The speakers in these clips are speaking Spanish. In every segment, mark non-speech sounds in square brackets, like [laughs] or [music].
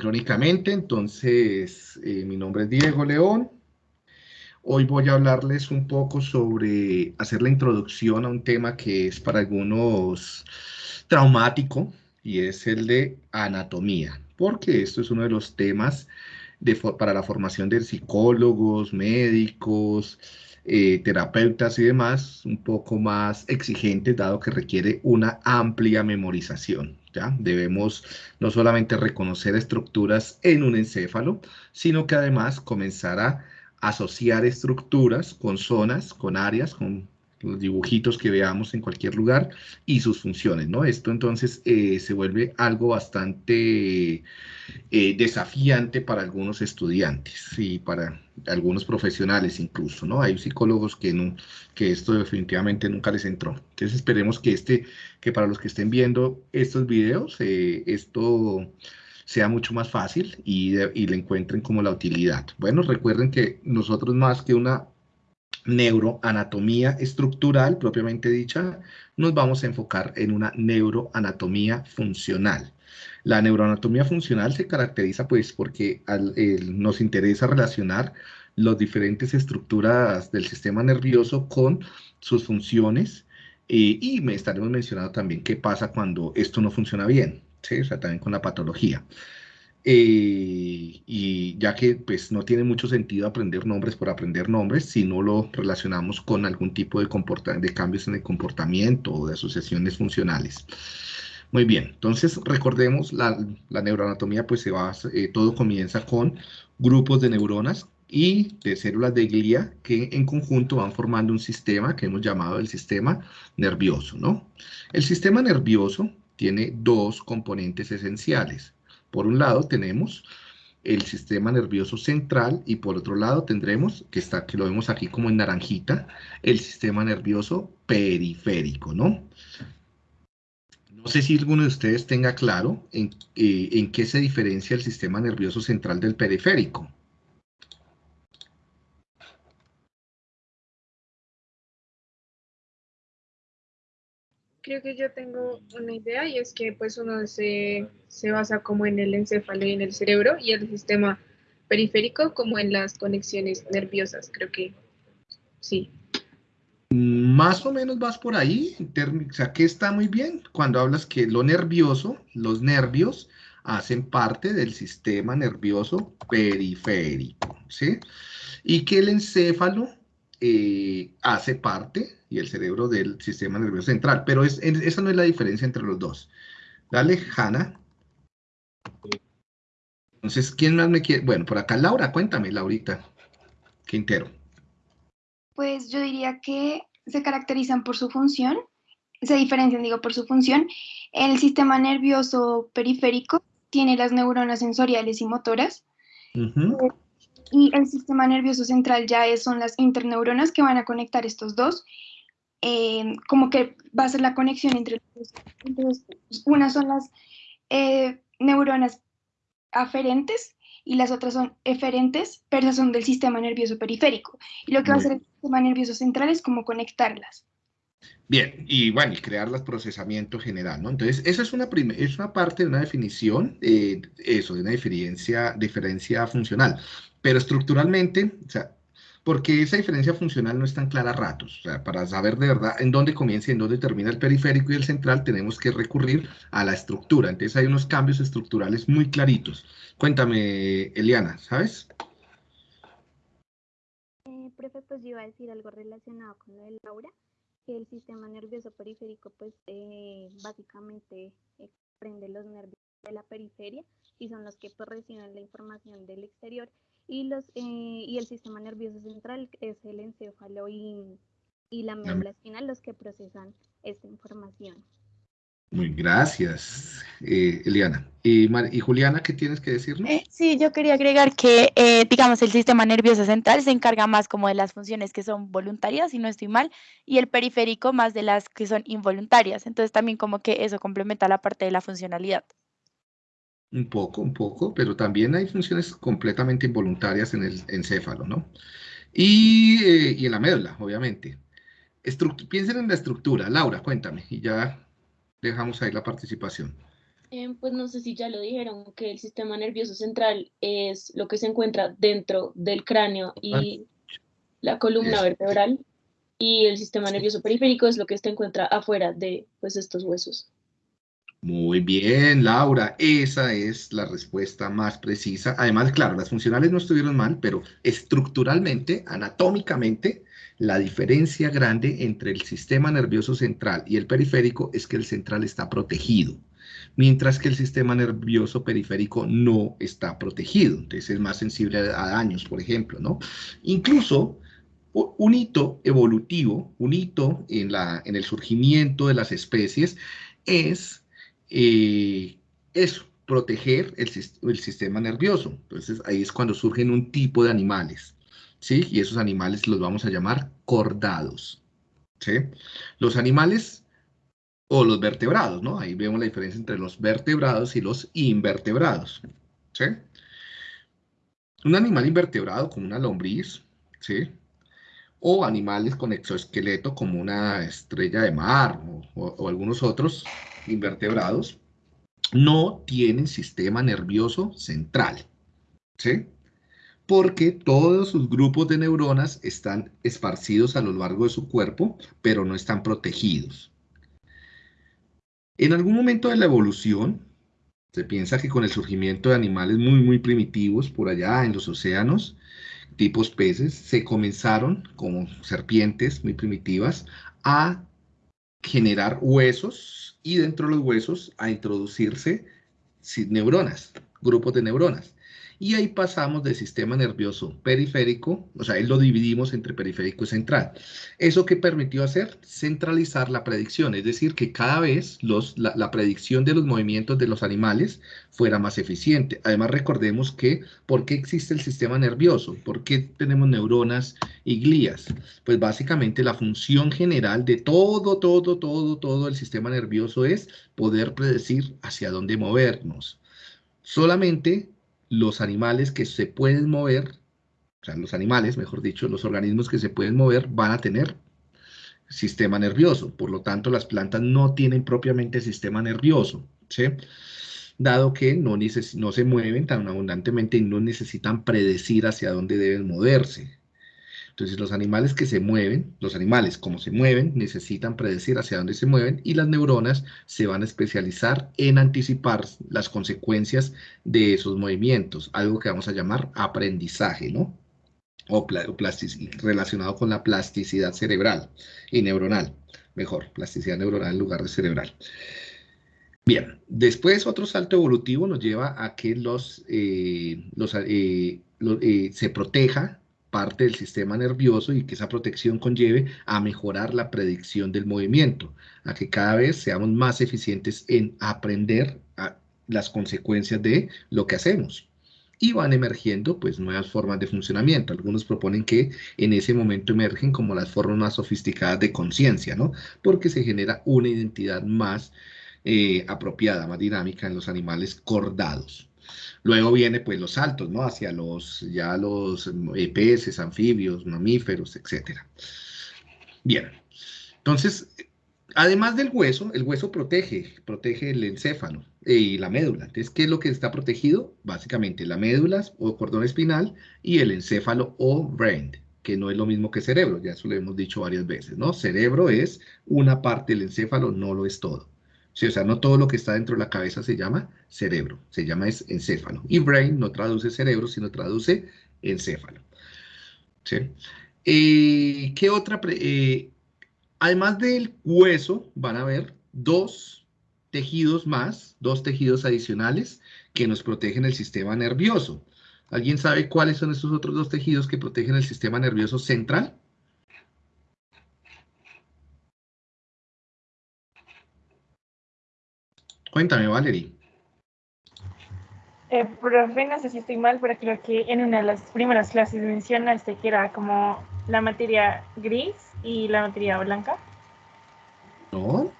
sincrónicamente. Entonces, eh, mi nombre es Diego León. Hoy voy a hablarles un poco sobre hacer la introducción a un tema que es para algunos traumático y es el de anatomía, porque esto es uno de los temas para la formación de psicólogos, médicos, eh, terapeutas y demás, un poco más exigentes, dado que requiere una amplia memorización. Debemos no solamente reconocer estructuras en un encéfalo, sino que además comenzar a asociar estructuras con zonas, con áreas, con los dibujitos que veamos en cualquier lugar y sus funciones, ¿no? Esto entonces eh, se vuelve algo bastante eh, desafiante para algunos estudiantes y para algunos profesionales incluso, ¿no? Hay psicólogos que, no, que esto definitivamente nunca les entró. Entonces esperemos que, este, que para los que estén viendo estos videos, eh, esto sea mucho más fácil y, y le encuentren como la utilidad. Bueno, recuerden que nosotros más que una neuroanatomía estructural propiamente dicha, nos vamos a enfocar en una neuroanatomía funcional. La neuroanatomía funcional se caracteriza pues porque nos interesa relacionar las diferentes estructuras del sistema nervioso con sus funciones eh, y me estaremos mencionando también qué pasa cuando esto no funciona bien, ¿sí? o sea, también con la patología. Eh, y ya que pues no tiene mucho sentido aprender nombres por aprender nombres si no lo relacionamos con algún tipo de, cambios en el comportamiento o de asociaciones funcionales. Muy bien, entonces recordemos la, la neuroanatomía pues se va, eh, todo comienza con grupos de neuronas y de células de glía que en conjunto van formando un sistema que hemos llamado el sistema nervioso, ¿no? El sistema nervioso tiene dos componentes esenciales. Por un lado tenemos el sistema nervioso central y por otro lado tendremos, que, está, que lo vemos aquí como en naranjita, el sistema nervioso periférico, ¿no? No sé si alguno de ustedes tenga claro en, eh, en qué se diferencia el sistema nervioso central del periférico. Creo que yo tengo una idea y es que pues uno se, se basa como en el encéfalo y en el cerebro y el sistema periférico como en las conexiones nerviosas, creo que sí. Más o menos vas por ahí, o sea, que está muy bien cuando hablas que lo nervioso, los nervios, hacen parte del sistema nervioso periférico, ¿sí? Y que el encéfalo eh, hace parte, y el cerebro del sistema nervioso central, pero es, esa no es la diferencia entre los dos. Dale, Hanna. Entonces, ¿quién más me quiere? Bueno, por acá Laura, cuéntame, Laurita Quintero. Pues yo diría que se caracterizan por su función, se diferencian, digo, por su función. El sistema nervioso periférico tiene las neuronas sensoriales y motoras y el sistema nervioso central ya es, son las interneuronas que van a conectar estos dos. Eh, como que va a ser la conexión entre los dos. Una son las eh, neuronas aferentes y las otras son eferentes, pero son del sistema nervioso periférico. Y lo que va a hacer el sistema nervioso central es como conectarlas. Bien, y bueno, y crear el procesamiento general, ¿no? Entonces, esa es una, es una parte de una definición, eh, eso, de una diferencia, diferencia funcional. Pero estructuralmente, o sea, porque esa diferencia funcional no es tan clara a ratos. O sea, para saber de verdad en dónde comienza y en dónde termina el periférico y el central, tenemos que recurrir a la estructura. Entonces hay unos cambios estructurales muy claritos. Cuéntame, Eliana, ¿sabes? Eh, profe, pues yo iba a decir algo relacionado con lo de Laura, que el sistema nervioso periférico, pues eh, básicamente prende los nervios de la periferia y son los que pues, reciben la información del exterior y, los, eh, y el sistema nervioso central es el encéfalo y, y la médula espinal los que procesan esta información. Muy gracias, eh, Eliana. ¿Y, ¿Y, Juliana, qué tienes que decirnos? Eh, sí, yo quería agregar que, digamos, el sistema nervioso central se encarga más como de las funciones que son voluntarias, si no estoy mal, y el periférico más de las que son involuntarias. Entonces también como que eso complementa la parte de la funcionalidad. Un poco, un poco, pero también hay funciones completamente involuntarias en el encéfalo, ¿no? Y, eh, y en la médula, obviamente. piensen en la estructura. Laura, cuéntame, y ya dejamos ahí la participación. Eh, pues no sé si ya lo dijeron, que el sistema nervioso central es lo que se encuentra dentro del cráneo y la columna vertebral, y el sistema nervioso periférico es lo que se encuentra afuera de pues, estos huesos. Muy bien, Laura, esa es la respuesta más precisa. Además, claro, las funcionales no estuvieron mal, pero estructuralmente, anatómicamente, la diferencia grande entre el sistema nervioso central y el periférico es que el central está protegido, mientras que el sistema nervioso periférico no está protegido. Entonces es más sensible a daños, por ejemplo, ¿no? Incluso un hito evolutivo, un hito en, el surgimiento de las especies es eh, proteger el, el, sistema nervioso. Entonces ahí es cuando surgen un tipo de animales, ¿sí? Y esos animales los vamos a llamar cordados, ¿sí? Los animales o los vertebrados, ¿no? Ahí vemos la diferencia entre los vertebrados y los invertebrados, ¿sí? Un animal invertebrado como una lombriz, ¿sí? O animales con exoesqueleto como una estrella de mar o algunos otros, invertebrados no tienen sistema nervioso central, ¿sí? Porque todos sus grupos de neuronas están esparcidos a lo largo de su cuerpo, pero no están protegidos. En algún momento de la evolución, se piensa que con el surgimiento de animales muy, muy primitivos por allá en los océanos, tipos peces, se comenzaron, como serpientes muy primitivas, a generar huesos y dentro de los huesos a introducirse neuronas, grupos de neuronas. Y ahí pasamos del sistema nervioso periférico, o sea, ahí lo dividimos entre periférico y central. ¿Eso qué permitió hacer? Centralizar la predicción, es decir, que cada vez los, la, la, predicción de los movimientos de los animales fuera más eficiente. Además, recordemos que, ¿por qué existe el sistema nervioso? ¿Por qué tenemos neuronas y glías? Pues básicamente la función general de todo, todo, todo, todo el sistema nervioso es poder predecir hacia dónde movernos. Solamente los animales que se pueden mover, o sea, los animales, mejor dicho, los organismos que se pueden mover van a tener sistema nervioso. Por lo tanto, las plantas no tienen propiamente sistema nervioso, ¿sí? Dado que no, no se mueven tan abundantemente y no necesitan predecir hacia dónde deben moverse. Entonces los animales que se mueven, los animales como se mueven, necesitan predecir hacia dónde se mueven y las neuronas se van a especializar en anticipar las consecuencias de esos movimientos, algo que vamos a llamar aprendizaje, ¿no? O, relacionado con la plasticidad cerebral y neuronal, mejor, plasticidad neuronal en lugar de cerebral. Bien, después otro salto evolutivo nos lleva a que los, eh, eh, eh, se proteja parte del sistema nervioso y que esa protección conlleve a mejorar la predicción del movimiento, a que cada vez seamos más eficientes en aprender las consecuencias de lo que hacemos. Y van emergiendo pues nuevas formas de funcionamiento. Algunos proponen que en ese momento emergen como las formas más sofisticadas de conciencia, ¿no? Porque se genera una identidad más eh, apropiada, más dinámica en los animales cordados. Luego viene pues los saltos, ¿no? Hacia los, ya los eh, peces, anfibios, mamíferos, etc. Bien, entonces, además del hueso, el hueso protege, protege el encéfalo y la médula. Entonces, ¿qué es lo que está protegido? Básicamente la médula o cordón espinal y el encéfalo o brain, que no es lo mismo que cerebro, ya eso lo hemos dicho varias veces, ¿no? Cerebro es una parte del encéfalo, no lo es todo. Sí, o sea, no todo lo que está dentro de la cabeza se llama cerebro, se llama es encéfalo. Y brain no traduce cerebro, sino traduce encéfalo. ¿Sí? Eh, ¿Qué otra? Eh, además del hueso, van a haber dos tejidos más, dos tejidos adicionales que nos protegen el sistema nervioso. ¿Alguien sabe cuáles son esos otros dos tejidos que protegen el sistema nervioso central? Cuéntame, Valerie. Eh, profe, no sé si estoy mal, pero creo que en una de las primeras clases mencionaste que era como la materia gris y la materia blanca. No.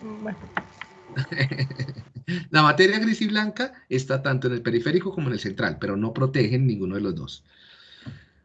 Bueno. [laughs] la materia gris y blanca está tanto en el periférico como en el central, pero no protegen ninguno de los dos.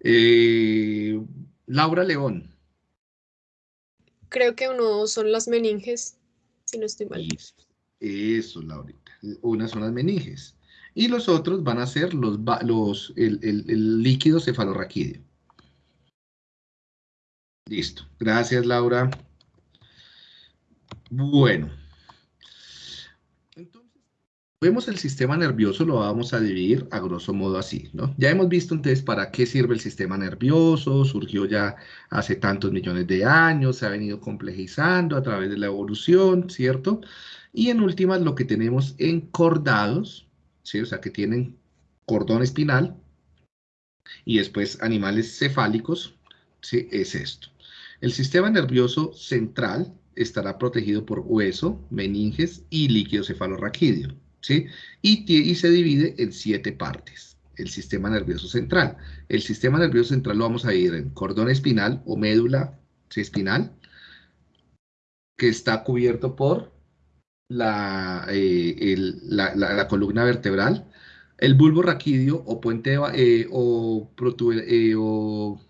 Eh, Laura León. Creo que uno son las meninges si no estoy mal. Eso, Laurita. Unas son las meninges. Y los otros van a ser los, los, el, el líquido cefalorraquídeo. Listo. Gracias, Laura. Bueno. Vemos el sistema nervioso, lo vamos a dividir a grosso modo así, ¿no? Ya hemos visto entonces para qué sirve el sistema nervioso, surgió ya hace tantos millones de años, se ha venido complejizando a través de la evolución, ¿cierto? Y en últimas lo que tenemos encordados, ¿sí? O sea, que tienen cordón espinal y después animales cefálicos, ¿sí? Es esto. El sistema nervioso central estará protegido por hueso, meninges y líquido cefalorraquídeo. Y, se divide en siete partes. El sistema nervioso central. El sistema nervioso central lo vamos a ir en cordón espinal o médula espinal, que está cubierto por la, eh, la, columna vertebral, el bulbo raquídeo o puente eh, o, eh, o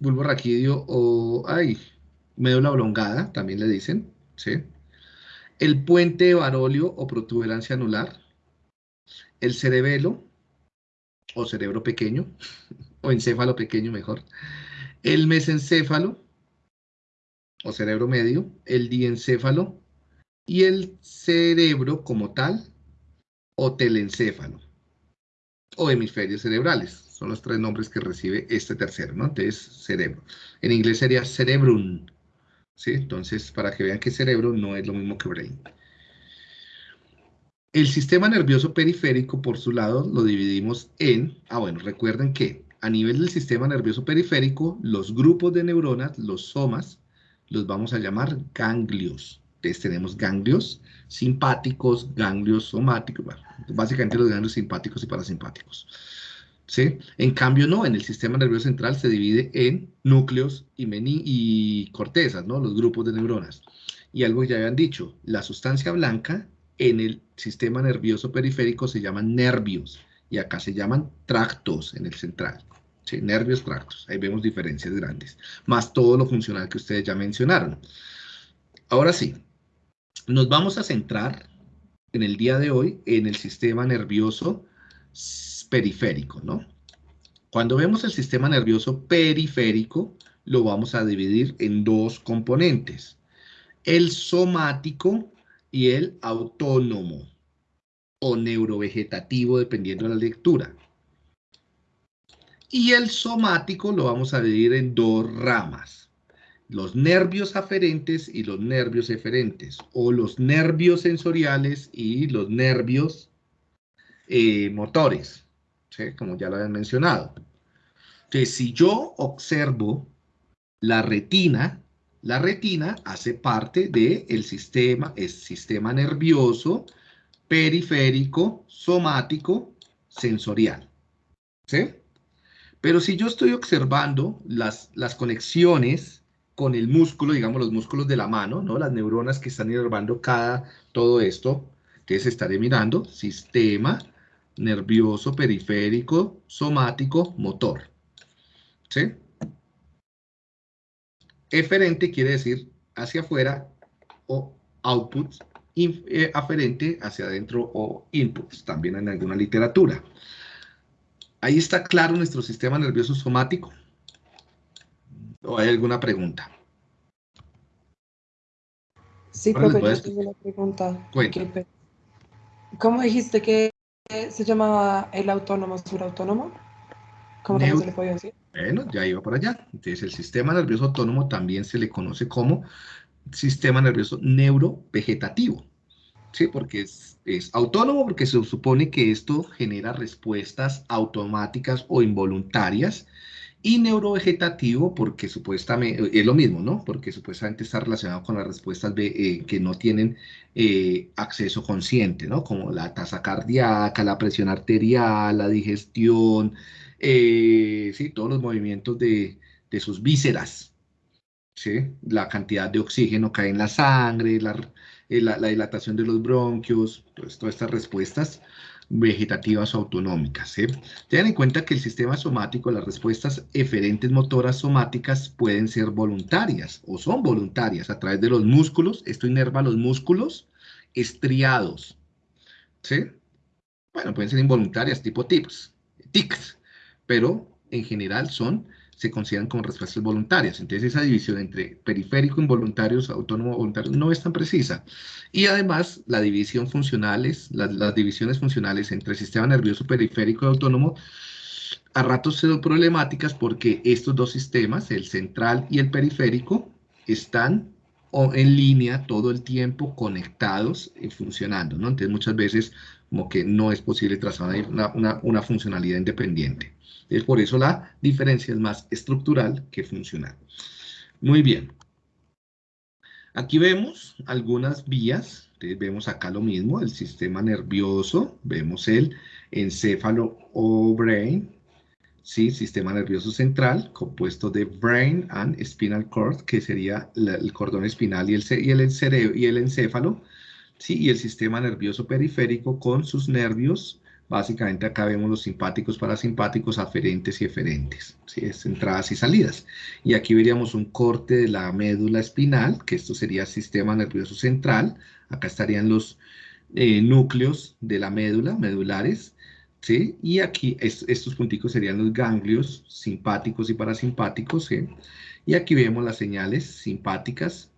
bulbo raquídeo o ay, médula oblongada, también le dicen, ¿sí? El puente de Barolio o protuberancia anular, el cerebelo o cerebro pequeño, [laughs] o encéfalo pequeño mejor, el mesencéfalo o cerebro medio, el diencéfalo y el cerebro como tal o telencéfalo o hemisferios cerebrales. Son los tres nombres que recibe este tercero, ¿no? Entonces, cerebro. En inglés sería cerebrum, Entonces, para que vean que cerebro no es lo mismo que brain. El sistema nervioso periférico, por su lado, lo dividimos en, ah bueno, recuerden que a nivel del sistema nervioso periférico, los grupos de neuronas, los somas, los vamos a llamar ganglios. Entonces tenemos ganglios simpáticos, ganglios somáticos, básicamente los ganglios simpáticos y parasimpáticos. En cambio, no, en el sistema nervioso central se divide en núcleos y, cortezas, ¿no? Los grupos de neuronas. Y algo que ya habían dicho, la sustancia blanca en el sistema nervioso periférico se llaman nervios, y acá se llaman tractos en el central. Nervios, tractos, ahí vemos diferencias grandes, más todo lo funcional que ustedes ya mencionaron. Ahora sí, nos vamos a centrar en el día de hoy en el sistema nervioso periférico, ¿no? Cuando vemos el sistema nervioso periférico, lo vamos a dividir en dos componentes, el somático y el autónomo o neurovegetativo, dependiendo de la lectura. Y el somático lo vamos a dividir en dos ramas, los nervios aferentes y los nervios eferentes, o los nervios sensoriales y los nervios eh, motores como ya lo habían mencionado. Que si yo observo la retina, la retina hace parte del sistema, es sistema nervioso, periférico, somático, sensorial. ¿Sí? Pero si yo estoy observando las, las conexiones con el músculo, digamos los músculos de la mano, ¿no? Las neuronas que están inervando cada, todo esto, entonces estaré mirando sistema nervioso, periférico, somático, motor. ¿Sí? Eferente quiere decir hacia afuera o output, eh, aferente hacia adentro o inputs, también en alguna literatura. Ahí está claro nuestro sistema nervioso somático. ¿O hay alguna pregunta? Sí, profe, yo tengo una pregunta. ¿Cómo dijiste que se llamaba el autónomo surautónomo? ¿Cómo se le puede decir? Bueno, ya iba para allá. Entonces, el sistema nervioso autónomo también se le conoce como sistema nervioso neurovegetativo. Sí, porque es, es, autónomo porque se supone que esto genera respuestas automáticas o involuntarias y neurovegetativo porque supuestamente, es lo mismo, ¿no? Porque supuestamente está relacionado con las respuestas eh, que no tienen eh, acceso consciente, ¿no? Como la tasa cardíaca, la presión arterial, la digestión, eh, sí, todos los movimientos de, de, sus vísceras, ¿sí? La cantidad de oxígeno que hay en la sangre, la, la, dilatación de los bronquios, pues, todas estas respuestas vegetativas autonómicas. Tengan en cuenta que el sistema somático, las respuestas eferentes motoras somáticas pueden ser voluntarias o son voluntarias a través de los músculos. Esto inerva los músculos estriados. ¿Sí? Bueno, pueden ser involuntarias tipo tics, tics, pero en general son se consideran como respuestas voluntarias. Entonces esa división entre periférico, involuntarios, autónomo, voluntarios no es tan precisa. Y además la división funcionales, las, divisiones funcionales entre sistema nervioso periférico y autónomo, a ratos son problemáticas porque estos dos sistemas, el central y el periférico, están en línea todo el tiempo conectados y funcionando, ¿no? Entonces muchas veces como que no es posible trazar una funcionalidad independiente. Por eso la diferencia es más estructural que funcional. Muy bien. Aquí vemos algunas vías. vemos acá lo mismo, el sistema nervioso. Vemos el encéfalo o brain. Sí, sistema nervioso central, compuesto de brain and spinal cord, que sería el cordón espinal y el, y el, cerebro, y el encéfalo. Sí, y el sistema nervioso periférico con sus nervios Básicamente acá vemos los simpáticos, parasimpáticos, aferentes y eferentes, ¿sí? es entradas y salidas. Y aquí veríamos un corte de la médula espinal, que esto sería sistema nervioso central. Acá estarían los eh, núcleos de la médula, medulares, ¿sí? Y aquí estos punticos serían los ganglios simpáticos y parasimpáticos, ¿sí? Y aquí vemos las señales simpáticas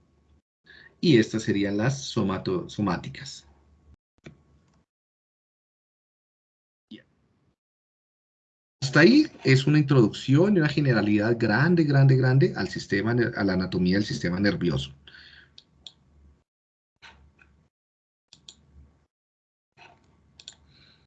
y estas serían las somáticas. Hasta ahí es una introducción y una generalidad grande, grande, grande al sistema, a la anatomía del sistema nervioso.